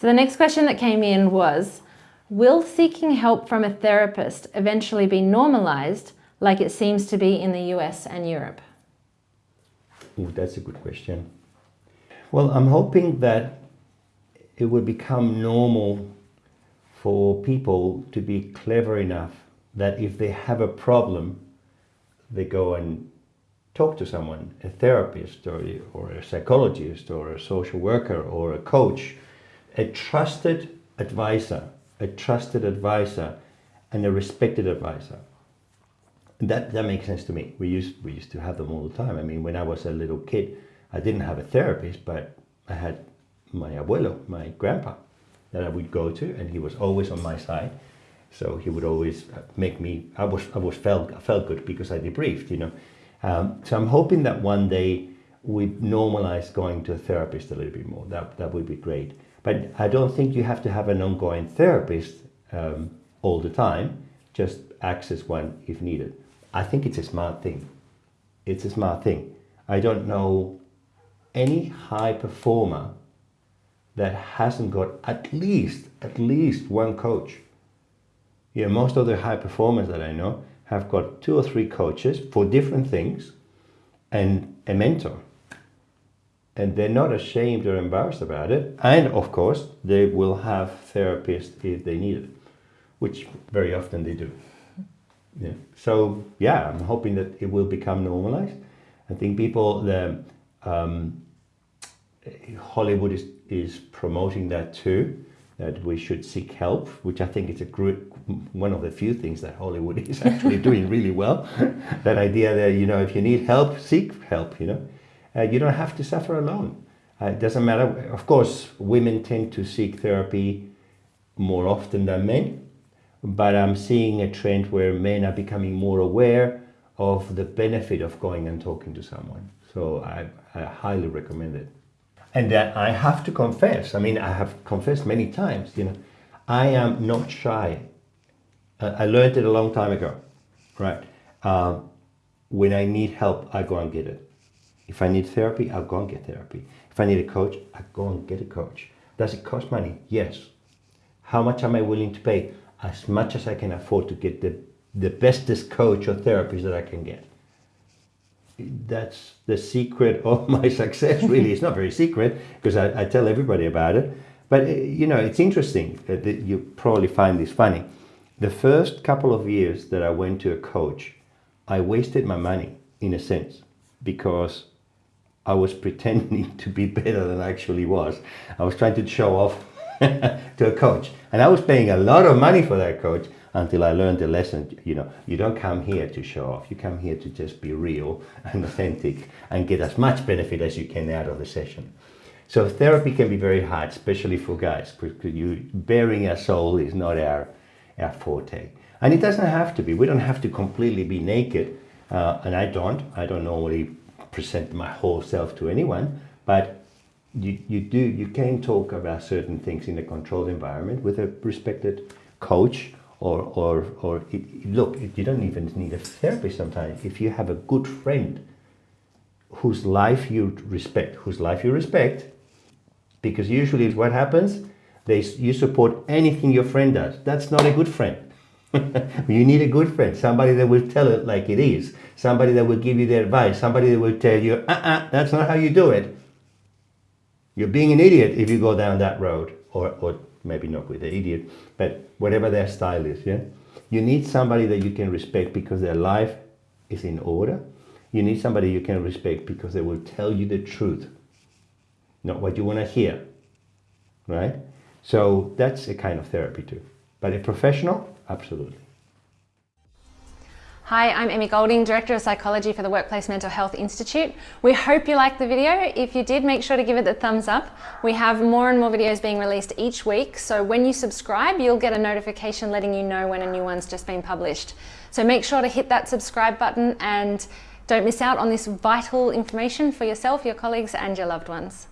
So the next question that came in was, will seeking help from a therapist eventually be normalized like it seems to be in the US and Europe? Ooh, that's a good question. Well, I'm hoping that it will become normal for people to be clever enough that if they have a problem, they go and talk to someone, a therapist or, or a psychologist or a social worker or a coach, a trusted advisor, a trusted advisor and a respected advisor. That, that makes sense to me. We used, we used to have them all the time. I mean, when I was a little kid, I didn't have a therapist, but I had my abuelo, my grandpa, that I would go to, and he was always on my side. So he would always make me, I was, I was felt, I felt good because I debriefed, you know. Um, so I'm hoping that one day we normalize going to a therapist a little bit more. That, that would be great. But I don't think you have to have an ongoing therapist um, all the time. Just access one if needed. I think it's a smart thing. It's a smart thing. I don't know any high performer that hasn't got at least, at least one coach. Know, most of the high performers that I know have got two or three coaches for different things and a mentor. And they're not ashamed or embarrassed about it. And of course, they will have therapists if they need it, which very often they do. Yeah. So yeah, I'm hoping that it will become normalized. I think people, the um, Hollywood is, is promoting that too that we should seek help, which I think is a great, one of the few things that Hollywood is actually doing really well. that idea that, you know, if you need help, seek help, you know. Uh, you don't have to suffer alone. Uh, it doesn't matter. Of course, women tend to seek therapy more often than men, but I'm seeing a trend where men are becoming more aware of the benefit of going and talking to someone. So I, I highly recommend it. And uh, I have to confess, I mean, I have confessed many times, you know, I am not shy. I learned it a long time ago, right? Uh, when I need help, I go and get it. If I need therapy, I'll go and get therapy. If I need a coach, I go and get a coach. Does it cost money? Yes. How much am I willing to pay? As much as I can afford to get the, the bestest coach or therapist that I can get that's the secret of my success really it's not very secret because I, I, tell everybody about it but uh, you know it's interesting that you probably find this funny the first couple of years that I went to a coach I wasted my money in a sense because I was pretending to be better than I actually was I was trying to show off to a coach and I was paying a lot of money for that coach until I learned the lesson, you know, you don't come here to show off. You come here to just be real and authentic and get as much benefit as you can out of the session. So therapy can be very hard, especially for guys, because you baring a soul is not our, our forte. And it doesn't have to be. We don't have to completely be naked. Uh, and I don't. I don't normally present my whole self to anyone. But you, you do, you can talk about certain things in a controlled environment with a respected coach or, or, or it, look, you don't even need a therapist sometimes. If you have a good friend whose life you respect, whose life you respect, because usually it's what happens, they, you support anything your friend does. That's not a good friend. you need a good friend, somebody that will tell it like it is, somebody that will give you the advice, somebody that will tell you, uh-uh, that's not how you do it. You're being an idiot if you go down that road or, or maybe not with the idiot, but whatever their style is, yeah? You need somebody that you can respect because their life is in order. You need somebody you can respect because they will tell you the truth, not what you want to hear, right? So that's a kind of therapy too. But a professional, absolutely. Hi, I'm Emmy Golding, Director of Psychology for the Workplace Mental Health Institute. We hope you liked the video. If you did, make sure to give it the thumbs up. We have more and more videos being released each week, so when you subscribe, you'll get a notification letting you know when a new one's just been published. So make sure to hit that subscribe button and don't miss out on this vital information for yourself, your colleagues and your loved ones.